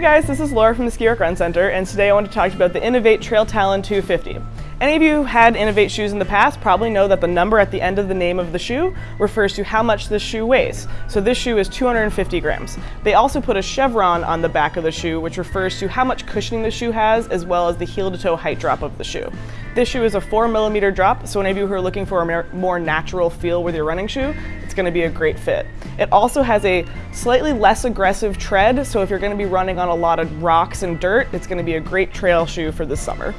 Guys, this is Laura from the Ski Run Center, and today I want to talk about the Inov-8 Trail Talon 250. Any of you who had Inov-8 shoes in the past probably know that the number at the end of the name of the shoe refers to how much this shoe weighs. So this shoe is 250 grams. They also put a chevron on the back of the shoe, which refers to how much cushioning the shoe has, as well as the heel to toe height drop of the shoe. This shoe is a four millimeter drop, so any of you who are looking for a more natural feel with your running shoe, it's gonna be a great fit. It also has a slightly less aggressive tread, so if you're gonna be running on a lot of rocks and dirt, it's gonna be a great trail shoe for this summer.